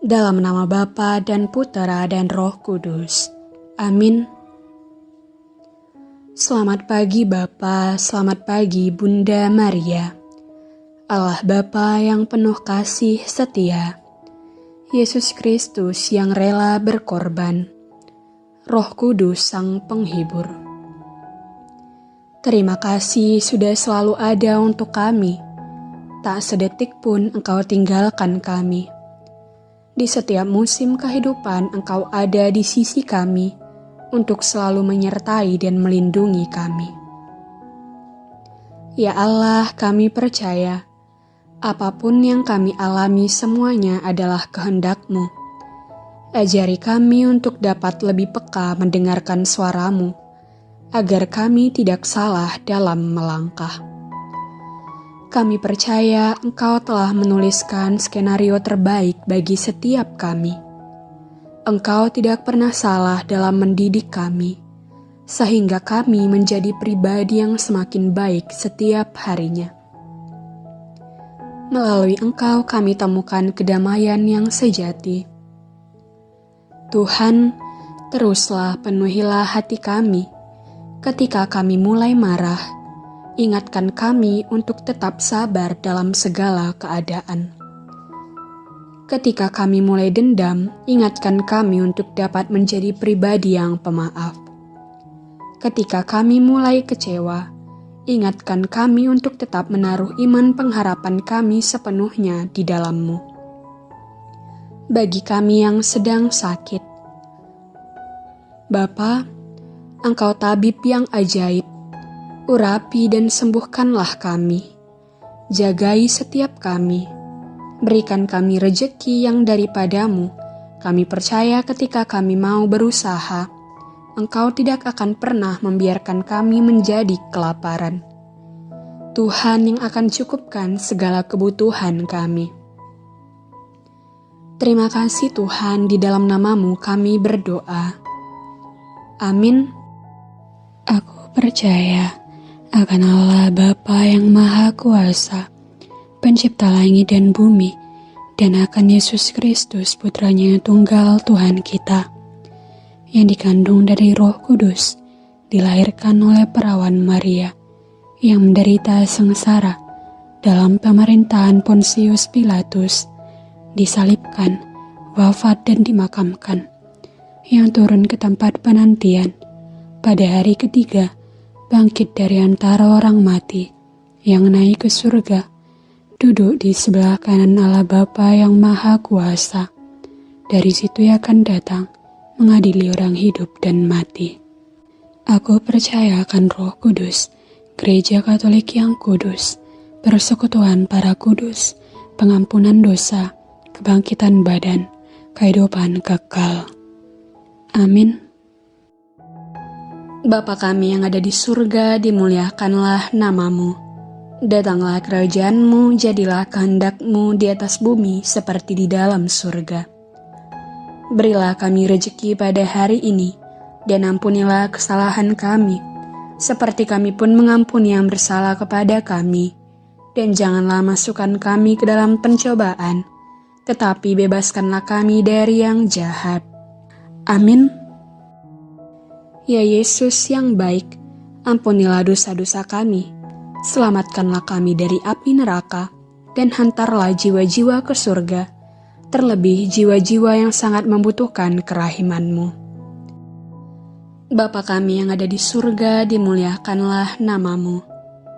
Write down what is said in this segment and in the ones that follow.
Dalam nama Bapa dan Putera dan Roh Kudus. Amin. Selamat pagi Bapa, selamat pagi Bunda Maria. Allah Bapa yang penuh kasih setia. Yesus Kristus yang rela berkorban. Roh Kudus Sang Penghibur. Terima kasih sudah selalu ada untuk kami tak sedetik pun engkau tinggalkan kami. Di setiap musim kehidupan engkau ada di sisi kami untuk selalu menyertai dan melindungi kami. Ya Allah, kami percaya apa pun yang kami alami semuanya adalah kehendak-Mu. Ajari kami untuk dapat lebih peka mendengarkan suaramu, agar kami tidak salah dalam melangkah. Kami percaya Engkau telah menuliskan skenario terbaik bagi setiap kami. Engkau tidak pernah salah dalam mendidik kami, sehingga kami menjadi pribadi yang semakin baik setiap harinya. Melalui Engkau, kami temukan kedamaian yang sejati. Tuhan, teruslah penuhilah hati kami ketika kami mulai marah ingatkan kami untuk tetap sabar dalam segala keadaan. Ketika kami mulai dendam, ingatkan kami untuk dapat menjadi pribadi yang pemaaf. Ketika kami mulai kecewa, ingatkan kami untuk tetap menaruh iman pengharapan kami sepenuhnya di dalammu. Bagi kami yang sedang sakit, Bapa, Engkau tabib yang ajaib urapi dan sembuhkanlah kami. Jagai setiap kami. Berikan kami rejeki yang daripadamu. Kami percaya ketika kami mau berusaha, Engkau tidak akan pernah membiarkan kami menjadi kelaparan. Tuhan yang akan cukupkan segala kebutuhan kami. Terima kasih Tuhan, di dalam namamu kami berdoa. Amin. Aku percaya akan Allah Bapa yang Maha Kuasa, pencipta langit dan bumi, dan akan Yesus Kristus putranya tunggal Tuhan kita, yang dikandung dari roh kudus, dilahirkan oleh perawan Maria, yang menderita sengsara dalam pemerintahan Pontius Pilatus, disalibkan, wafat dan dimakamkan, yang turun ke tempat penantian. Pada hari ketiga, bangkit dari antara orang mati, yang naik ke surga, duduk di sebelah kanan Allah Bapa yang Maha Kuasa. Dari situ ia akan datang, mengadili orang hidup dan mati. Aku percaya akan roh kudus, gereja katolik yang kudus, persekutuan para kudus, pengampunan dosa, kebangkitan badan, kehidupan kekal. Amin. Bapa kami yang ada di surga, dimuliakanlah namamu. Datanglah kerajaanmu, jadilah kehendakmu di atas bumi seperti di dalam surga. Berilah kami rejeki pada hari ini, dan ampunilah kesalahan kami, seperti kami pun mengampuni yang bersalah kepada kami. Dan janganlah masukkan kami ke dalam pencobaan, tetapi bebaskanlah kami dari yang jahat. Amin. Ya Yesus yang baik, ampunilah dosa-dosa kami, selamatkanlah kami dari api neraka, dan hantarlah jiwa-jiwa ke surga, terlebih jiwa-jiwa yang sangat membutuhkan kerahimanmu. Bapa kami yang ada di surga, dimuliakanlah namamu.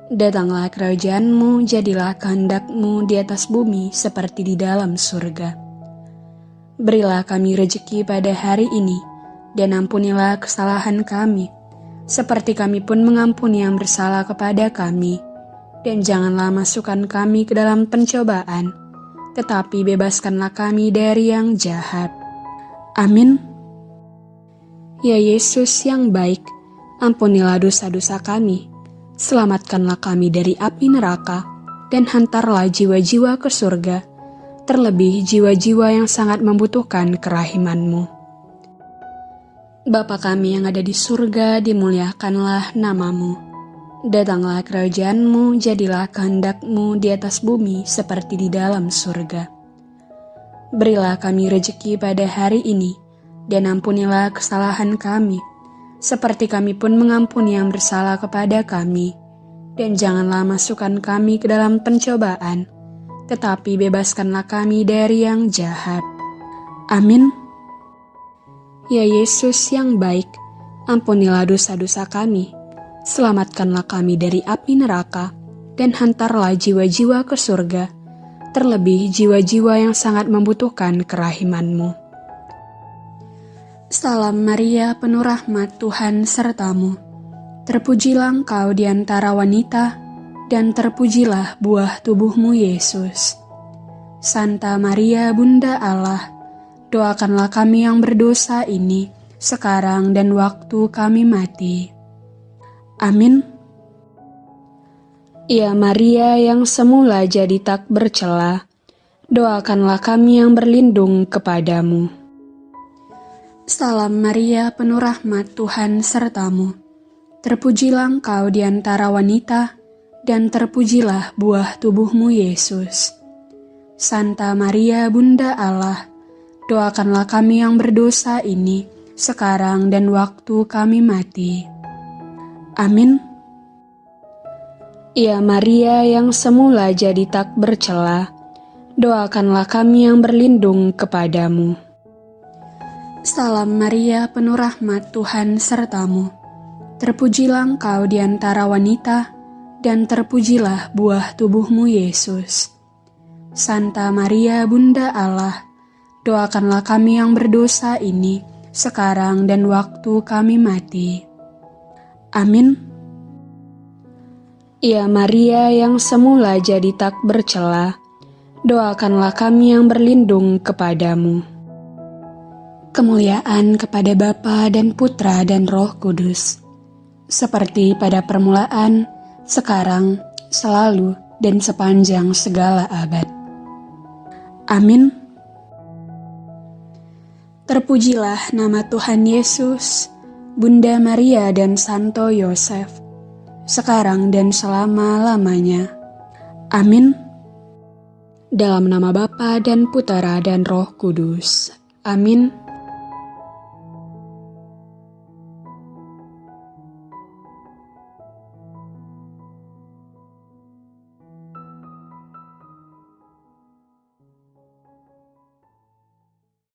Datanglah kerajaanmu, jadilah kehendakmu di atas bumi seperti di dalam surga. Berilah kami rejeki pada hari ini, dan ampunilah kesalahan kami, seperti kami pun mengampuni yang bersalah kepada kami. Dan janganlah masukkan kami ke dalam pencobaan, tetapi bebaskanlah kami dari yang jahat. Amin. Ya Yesus yang baik, ampunilah dosa-dosa kami, selamatkanlah kami dari api neraka, dan hantarlah jiwa-jiwa ke surga, terlebih jiwa-jiwa yang sangat membutuhkan kerahimanmu. Bapa kami yang ada di surga, dimuliakanlah namamu. Datanglah kerajaanmu, jadilah kehendakmu di atas bumi seperti di dalam surga. Berilah kami rejeki pada hari ini, dan ampunilah kesalahan kami, seperti kami pun mengampuni yang bersalah kepada kami. Dan janganlah masukkan kami ke dalam pencobaan, tetapi bebaskanlah kami dari yang jahat. Amin. Ya Yesus yang baik, ampunilah dosa-dosa kami, selamatkanlah kami dari api neraka, dan hantarlah jiwa-jiwa ke surga, terlebih jiwa-jiwa yang sangat membutuhkan kerahimanmu. Salam Maria, penuh rahmat Tuhan sertamu. Terpujilah engkau di antara wanita, dan terpujilah buah tubuhmu Yesus. Santa Maria, Bunda Allah, doakanlah kami yang berdosa ini, sekarang dan waktu kami mati. Amin. Ya Maria yang semula jadi tak bercela, doakanlah kami yang berlindung kepadamu. Salam Maria, penuh rahmat Tuhan sertamu. Terpujilah engkau di antara wanita, dan terpujilah buah tubuhmu Yesus. Santa Maria, Bunda Allah, doakanlah kami yang berdosa ini, sekarang dan waktu kami mati. Amin. Ya Maria yang semula jadi tak bercela, doakanlah kami yang berlindung kepadamu. Salam Maria, penuh rahmat Tuhan sertamu. Terpujilah engkau di antara wanita, dan terpujilah buah tubuhmu Yesus. Santa Maria, Bunda Allah, doakanlah kami yang berdosa ini, sekarang dan waktu kami mati. Amin. Ya Maria yang semula jadi tak bercela, doakanlah kami yang berlindung kepadamu. Kemuliaan kepada Bapa dan Putra dan Roh Kudus, seperti pada permulaan, sekarang, selalu, dan sepanjang segala abad. Amin. Terpujilah nama Tuhan Yesus, Bunda Maria dan Santo Yosef, sekarang dan selama-lamanya. Amin. Dalam nama Bapa dan Putera dan Roh Kudus. Amin.